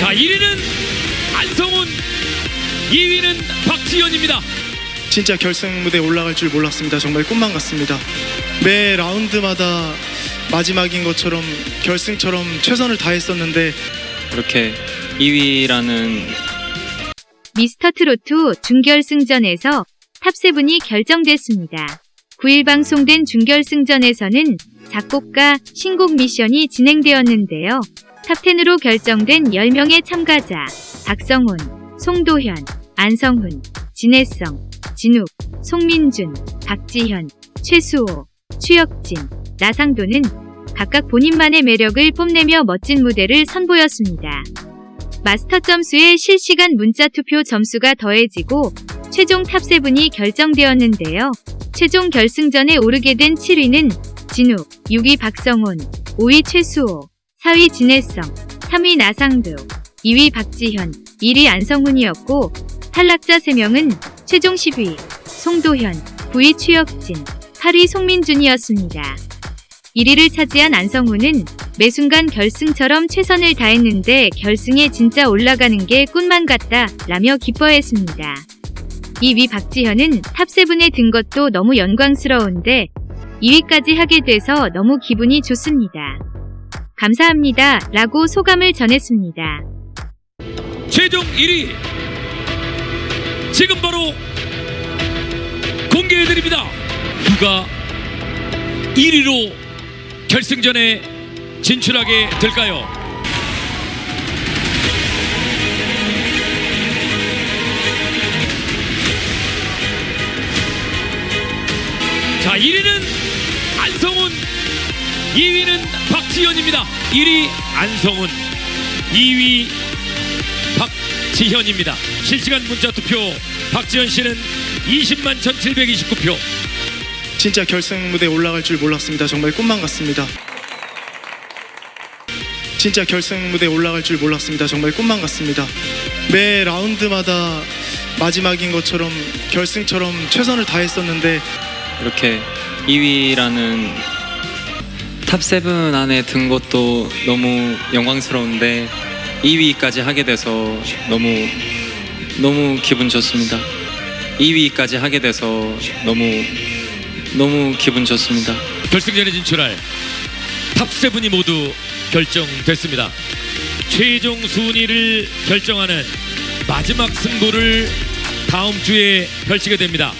자 1위는 안성훈 2위는 박지현입니다 진짜 결승 무대에 올라갈 줄 몰랐습니다. 정말 꿈만 같습니다. 매 라운드마다 마지막인 것처럼 결승처럼 최선을 다했었는데 이렇게 2위라는 미스터 트로트 준결승전에서 탑세븐이 결정됐습니다. 9일 방송된 준결승전에서는 작곡가 신곡 미션이 진행되었는데요. top10으로 결정된 10명의 참가자 박성훈, 송도현, 안성훈, 진혜성, 진욱, 송민준, 박지현, 최수호, 추혁진, 나상도는 각각 본인만의 매력을 뽐내며 멋진 무대를 선보였습니다. 마스터 점수의 실시간 문자 투표 점수가 더해지고 최종 top7이 결정되었는데요. 최종 결승전에 오르게 된 7위는 진욱, 6위 박성훈, 5위 최수호, 4위 진혜성, 3위 나상도, 2위 박지현, 1위 안성훈이었고 탈락자 3명은 최종 10위 송도현, 9위 추혁진, 8위 송민준이었습니다. 1위를 차지한 안성훈은 매 순간 결승처럼 최선을 다했는데 결승에 진짜 올라가는 게 꿈만 같다 라며 기뻐했습니다. 2위 박지현은 top7에 든 것도 너무 영광스러운데 2위까지 하게 돼서 너무 기분이 좋습니다. 감사합니다 라고 소감을 전했습니다. 최종 1위 지금 바로 공개해드립니다 누가 1위로 결승전에 진출하게 될까요? 자 1위는 안성훈 2위는 박지현입니다 1위 안성훈 2위 박지현입니다 실시간 문자 투표 박지현 씨는 20만 1729표 진짜 결승 무대에 올라갈 줄 몰랐습니다. 정말 꿈만 같습니다. 진짜 결승 무대에 올라갈 줄 몰랐습니다. 정말 꿈만 같습니다. 매 라운드마다 마지막인 것처럼 결승처럼 최선을 다했었는데 이렇게 2위라는 top7 안에 든 것도 너무 영광스러운데 2위까지 하게 돼서 너무 너무 기분 좋습니다. 2위까지 하게 돼서 너무 너무 기분 좋습니다. 결승전에 진출할 top7이 모두 결정됐습니다 최종 순위를 결정하는 마지막 승부를 다음 주에 펼치게 됩니다